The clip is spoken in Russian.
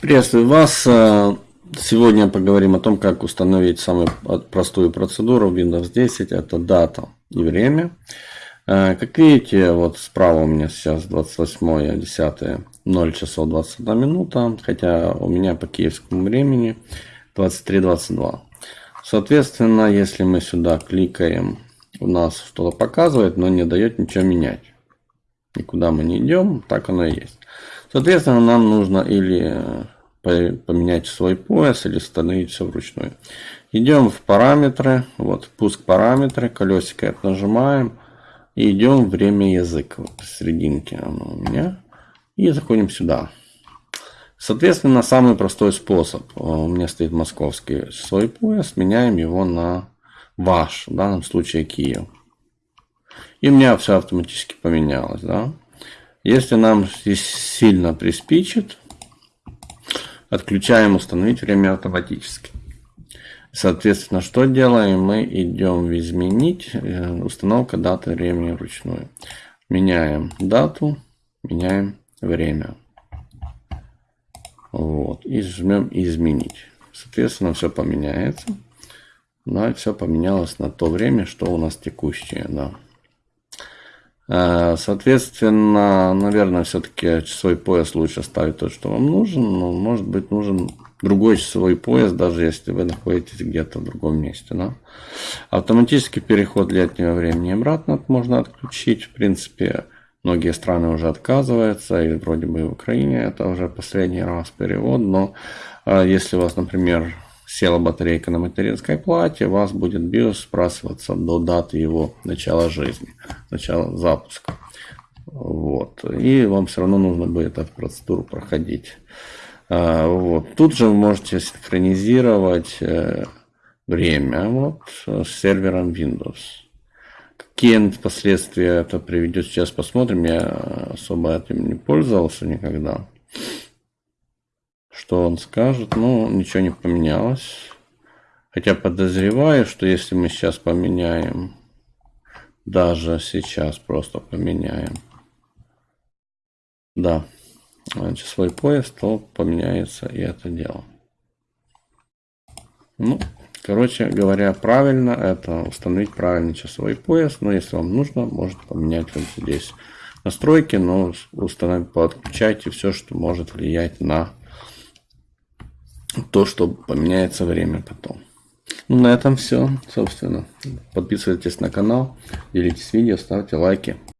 Приветствую вас. Э, сегодня поговорим о том, как установить самую простую процедуру в Windows 10. Это дата и время. Э, как видите, вот справа у меня сейчас 28 10 0 часов 21 минута, хотя у меня по киевскому времени 23.22. Соответственно, если мы сюда кликаем, у нас что-то показывает, но не дает ничего менять. Никуда мы не идем, так оно и есть. Соответственно, нам нужно или поменять свой пояс, или установить все вручную. Идем в параметры, вот пуск параметры, колесико нажимаем. И идем время язык, вот посерединке оно у меня. И заходим сюда. Соответственно, самый простой способ. У меня стоит московский свой пояс. Меняем его на ваш, в данном случае Киев. И у меня все автоматически поменялось. Да? Если нам здесь сильно приспичит, отключаем установить время автоматически. Соответственно, что делаем? Мы идем в изменить, э, установка даты времени вручную. Меняем дату, меняем время. Вот. И жмем изменить. Соответственно, все поменяется. Да, все поменялось на то время, что у нас текущее. Да. Э, соответственно, наверное, все-таки часовой пояс лучше ставить тот, что вам нужен. Но может быть нужен другой часовой пояс, даже если вы находитесь где-то в другом месте. Да? Автоматический переход летнего времени обратно можно отключить. В принципе, многие страны уже отказываются. И вроде бы в Украине это уже последний раз перевод. Но э, если у вас, например, села батарейка на материнской плате, вас будет BIOS сбрасываться до даты его начала жизни, начала запуска. Вот. И вам все равно нужно будет эту процедуру проходить. А, вот. Тут же вы можете синхронизировать э, время вот, с сервером Windows. Какие последствия это приведет, сейчас посмотрим. Я особо этим не пользовался никогда. Что он скажет? Ну, ничего не поменялось. Хотя подозреваю, что если мы сейчас поменяем, даже сейчас просто поменяем, да, часовой пояс, то поменяется и это дело. Ну, короче говоря, правильно это установить правильный часовой пояс. Но если вам нужно, можете поменять вот здесь настройки, но установить, подключайте все, что может влиять на то, что поменяется время потом. Ну, на этом все, собственно. Подписывайтесь на канал, делитесь видео, ставьте лайки.